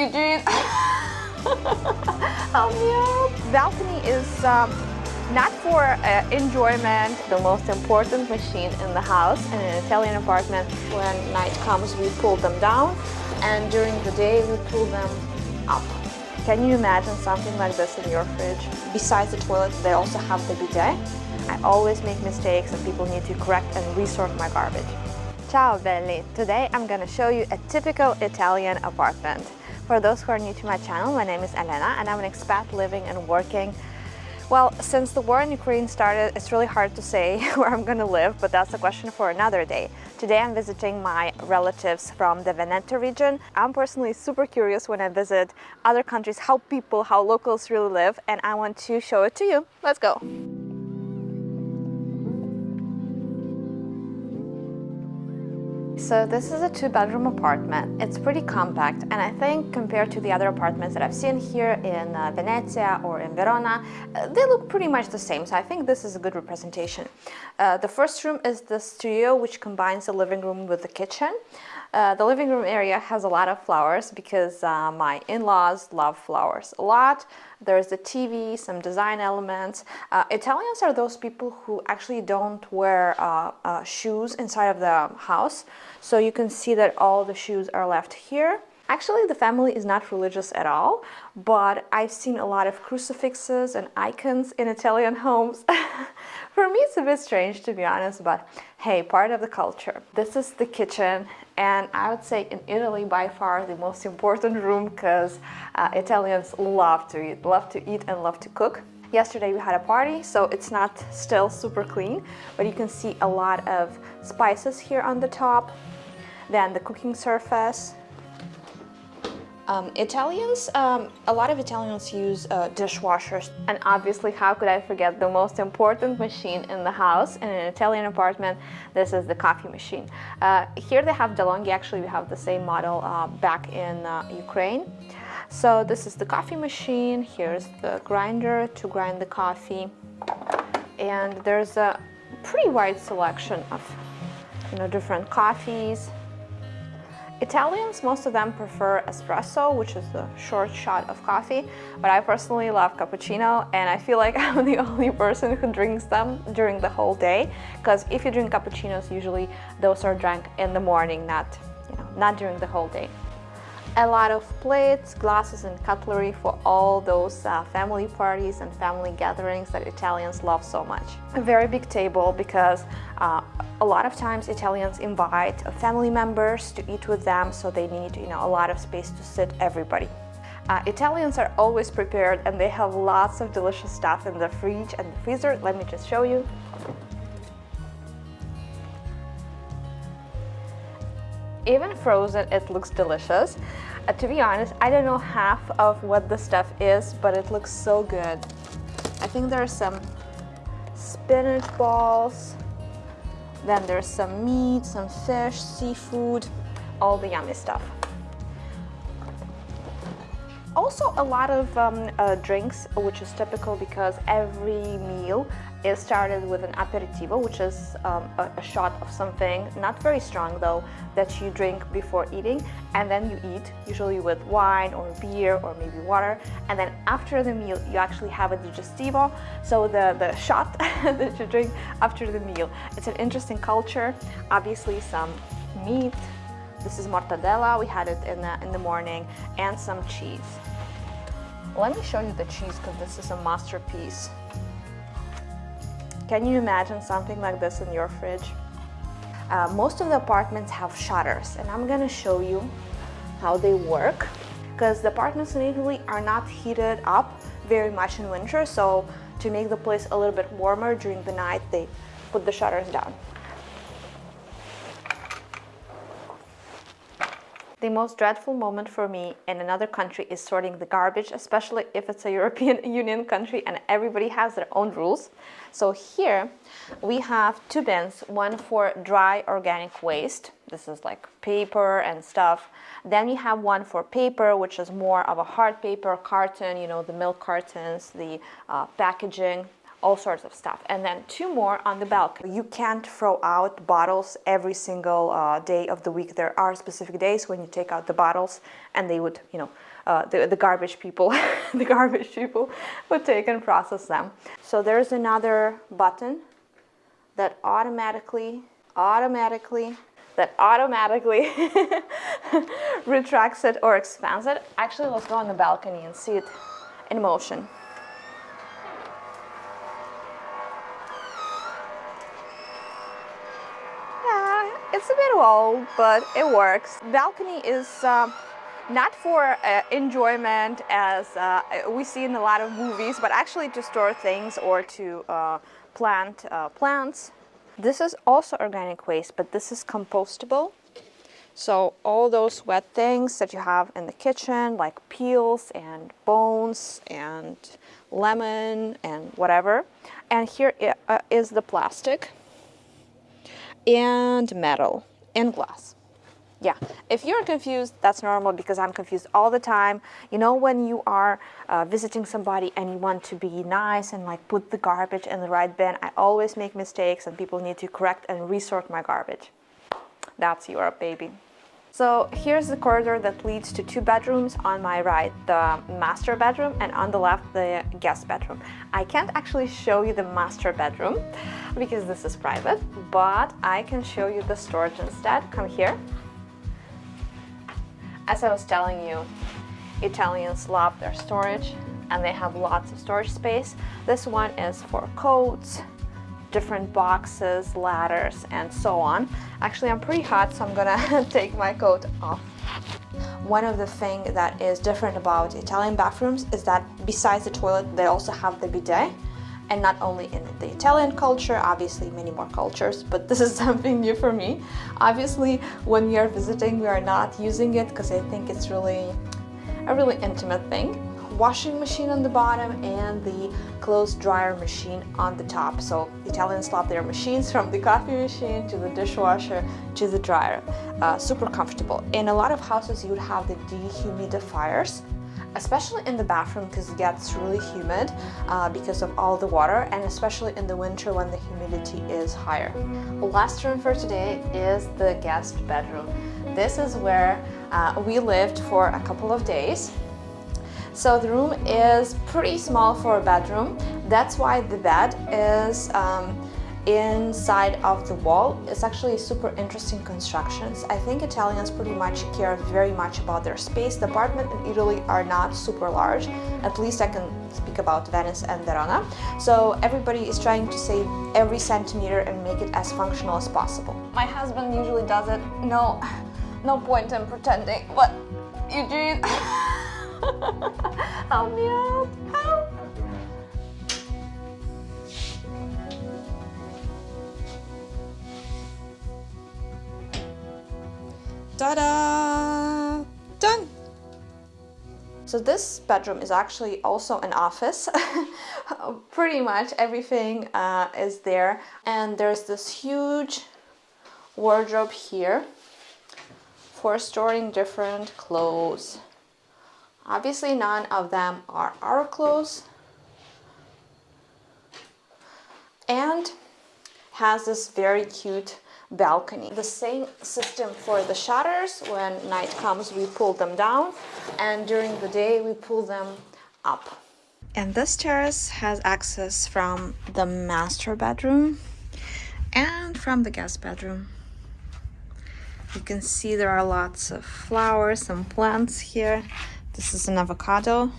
Eugene. Help me out. Balcony is um, not for uh, enjoyment, the most important machine in the house in an Italian apartment. When night comes, we pull them down and during the day, we pull them up. Can you imagine something like this in your fridge? Besides the toilet, they also have the bidet. I always make mistakes and people need to correct and resort my garbage. Ciao belli! Today I'm gonna show you a typical Italian apartment. For those who are new to my channel, my name is Elena and I'm an expat living and working well, since the war in Ukraine started, it's really hard to say where I'm gonna live, but that's a question for another day. Today I'm visiting my relatives from the Veneto region. I'm personally super curious when I visit other countries how people, how locals really live, and I want to show it to you. Let's go! So this is a two-bedroom apartment. It's pretty compact and I think compared to the other apartments that I've seen here in uh, Venezia or in Verona, uh, they look pretty much the same. So I think this is a good representation. Uh, the first room is the studio which combines the living room with the kitchen. Uh, the living room area has a lot of flowers because uh, my in-laws love flowers a lot. There's the TV, some design elements. Uh, Italians are those people who actually don't wear uh, uh, shoes inside of the house. So you can see that all the shoes are left here. Actually, the family is not religious at all, but I've seen a lot of crucifixes and icons in Italian homes. For me, it's a bit strange to be honest, but hey, part of the culture. This is the kitchen and I would say in Italy by far the most important room because uh, Italians love to eat, love to eat and love to cook. Yesterday we had a party, so it's not still super clean, but you can see a lot of spices here on the top, then the cooking surface, um, Italians, um, a lot of Italians use uh, dishwashers. And obviously, how could I forget the most important machine in the house in an Italian apartment? This is the coffee machine. Uh, here they have DeLonghi, actually we have the same model uh, back in uh, Ukraine. So this is the coffee machine, here's the grinder to grind the coffee. And there's a pretty wide selection of you know, different coffees, Italians, most of them prefer espresso, which is the short shot of coffee, but I personally love cappuccino and I feel like I'm the only person who drinks them during the whole day because if you drink cappuccinos, usually those are drank in the morning, not, you know, not during the whole day a lot of plates, glasses and cutlery for all those uh, family parties and family gatherings that Italians love so much. A very big table because uh, a lot of times Italians invite family members to eat with them so they need you know, a lot of space to sit everybody. Uh, Italians are always prepared and they have lots of delicious stuff in the fridge and the freezer. Let me just show you. Even frozen, it looks delicious. Uh, to be honest, I don't know half of what the stuff is, but it looks so good. I think there's some spinach balls, then there's some meat, some fish, seafood, all the yummy stuff. Also a lot of um, uh, drinks, which is typical because every meal is started with an aperitivo, which is um, a, a, shot of something, not very strong though, that you drink before eating and then you eat, usually with wine or beer or maybe water. And then after the meal, you actually have a digestivo, so the, the shot that you drink after the meal. It's an interesting culture, obviously some meat, this is mortadella, we had it in the, in the morning, and some cheese. Let me show you the cheese because this is a masterpiece. Can you imagine something like this in your fridge? Uh, most of the apartments have shutters and I'm gonna show you how they work because the apartments in Italy are not heated up very much in winter so to make the place a little bit warmer during the night they put the shutters down. The most dreadful moment for me in another country is sorting the garbage, especially if it's a European Union country and everybody has their own rules. So here we have two bins, one for dry organic waste. This is like paper and stuff. Then you have one for paper, which is more of a hard paper, carton, you know, the milk cartons, the uh, packaging, all sorts of stuff. And then two more on the balcony. You can't throw out bottles every single uh, day of the week. There are specific days when you take out the bottles and they would, you know, uh, the, the garbage people, the garbage people would take and process them. So there's another button that automatically, automatically, that automatically retracts it or expands it. Actually, let's go on the balcony and see it in motion. Old, but it works. Balcony is uh, not for uh, enjoyment as uh, we see in a lot of movies, but actually to store things or to uh, plant uh, plants. This is also organic waste, but this is compostable. So all those wet things that you have in the kitchen, like peels and bones and lemon and whatever. And here uh, the plastic and metal and glass. Yeah, if you're confused, that's normal because I'm confused all the time. You know when you are uh, visiting somebody and you want to be nice and like put the garbage in the right bin, I always make mistakes and people need to correct and resort my garbage. That's Europe, baby. So here's the corridor that leads to two bedrooms on my right, the master bedroom, and on the left, the guest bedroom. I can't actually show you the master bedroom because this is private, but I can show you the storage instead. Come here. As I was telling you, Italians love their storage and they have lots of storage space. This one is for coats, different boxes, ladders, and so on. Actually, I'm pretty hot, so I'm gonna take my coat off. One of the things that is different about Italian bathrooms is that besides the toilet, they also have the bidet. And not only in the Italian culture, obviously many more cultures, but this is something new for me. Obviously, when we are visiting, we are not using it because I think it's really a really intimate thing washing machine on the bottom and the clothes dryer machine on the top. So Italians love their machines from the coffee machine to the dishwasher to the dryer. Uh, super comfortable. In a lot of houses you would have the dehumidifiers especially in the bathroom because it gets really humid uh, because of all the water and especially in the winter when the humidity is higher. Last room for today is the guest bedroom. This is where uh, we lived for a couple of days so the room is pretty small for a bedroom. That's why the bed is um, inside of the wall. It's actually super interesting constructions. I think Italians pretty much care very much about their space. The apartments in Italy are not super large. At least I can speak about Venice and Verona. So everybody is trying to save every centimeter and make it as functional as possible. My husband usually does it. No, no point in pretending, but Eugene... Help me out! Help! Ta-da! Done! So this bedroom is actually also an office. Pretty much everything uh, is there. And there's this huge wardrobe here for storing different clothes. Obviously none of them are our clothes. And has this very cute balcony. The same system for the shutters. When night comes, we pull them down and during the day, we pull them up. And this terrace has access from the master bedroom and from the guest bedroom. You can see there are lots of flowers and plants here. This is an avocado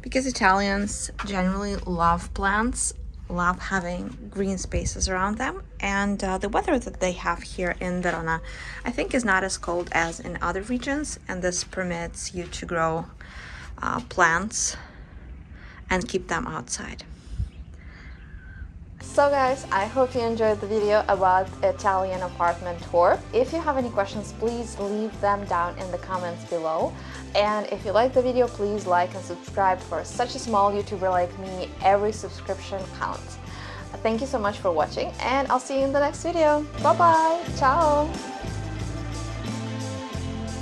because Italians generally love plants, love having green spaces around them. And uh, the weather that they have here in Verona, I think is not as cold as in other regions. And this permits you to grow uh, plants and keep them outside. So guys, I hope you enjoyed the video about Italian apartment tour. If you have any questions, please leave them down in the comments below. And if you like the video, please like and subscribe. For such a small YouTuber like me, every subscription counts. Thank you so much for watching and I'll see you in the next video. Bye bye. Ciao.